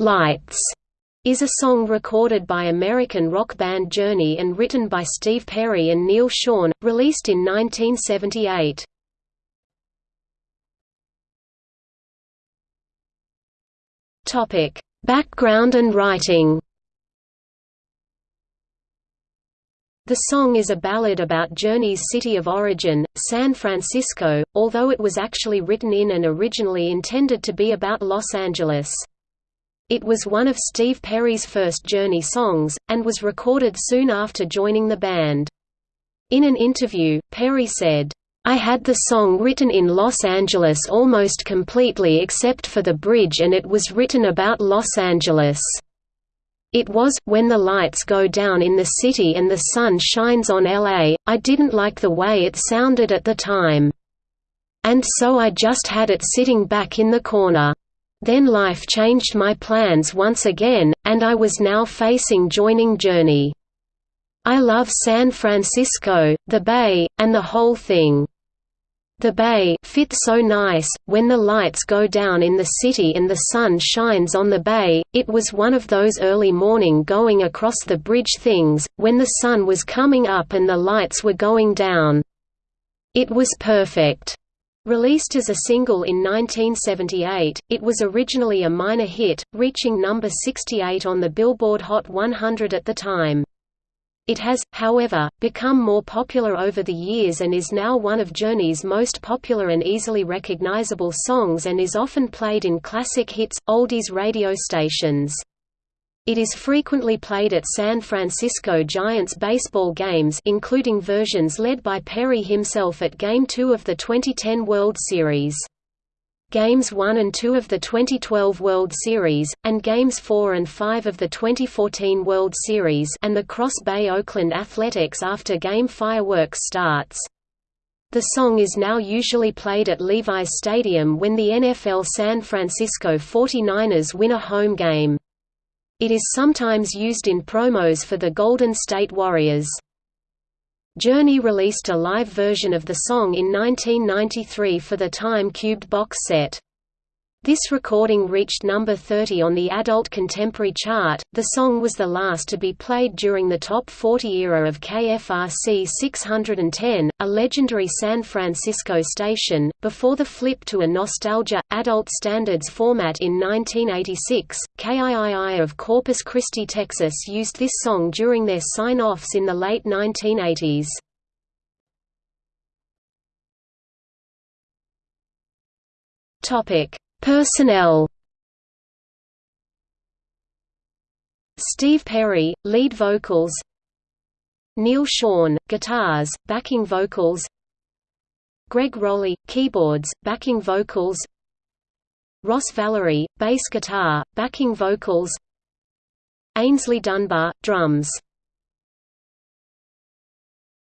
Lights is a song recorded by American rock band Journey and written by Steve Perry and Neal Schon, released in 1978. Topic: Background and writing. The song is a ballad about Journey's city of origin, San Francisco, although it was actually written in and originally intended to be about Los Angeles. It was one of Steve Perry's first Journey songs, and was recorded soon after joining the band. In an interview, Perry said, I had the song written in Los Angeles almost completely except for the bridge and it was written about Los Angeles. It was, when the lights go down in the city and the sun shines on LA, I didn't like the way it sounded at the time. And so I just had it sitting back in the corner. Then life changed my plans once again, and I was now facing joining Journey. I love San Francisco, the Bay, and the whole thing. The Bay fit so nice, when the lights go down in the city and the sun shines on the Bay, it was one of those early morning going across the bridge things, when the sun was coming up and the lights were going down. It was perfect. Released as a single in 1978, it was originally a minor hit, reaching number 68 on the Billboard Hot 100 at the time. It has, however, become more popular over the years and is now one of Journey's most popular and easily recognizable songs and is often played in classic hits, oldies radio stations. It is frequently played at San Francisco Giants baseball games including versions led by Perry himself at Game 2 of the 2010 World Series. Games 1 and 2 of the 2012 World Series, and Games 4 and 5 of the 2014 World Series and the Cross Bay Oakland Athletics after game fireworks starts. The song is now usually played at Levi's Stadium when the NFL San Francisco 49ers win a home game. It is sometimes used in promos for the Golden State Warriors. Journey released a live version of the song in 1993 for the Time Cubed box set. This recording reached number 30 on the Adult Contemporary chart. The song was the last to be played during the top 40 era of KFRC 610, a legendary San Francisco station, before the flip to a nostalgia, adult standards format in 1986. KIII of Corpus Christi, Texas used this song during their sign offs in the late 1980s. Topic Personnel. Steve Perry, lead vocals. Neal Schon, guitars, backing vocals. Greg Rolie, keyboards, backing vocals. Ross Valory, bass guitar, backing vocals. Aynsley Dunbar, drums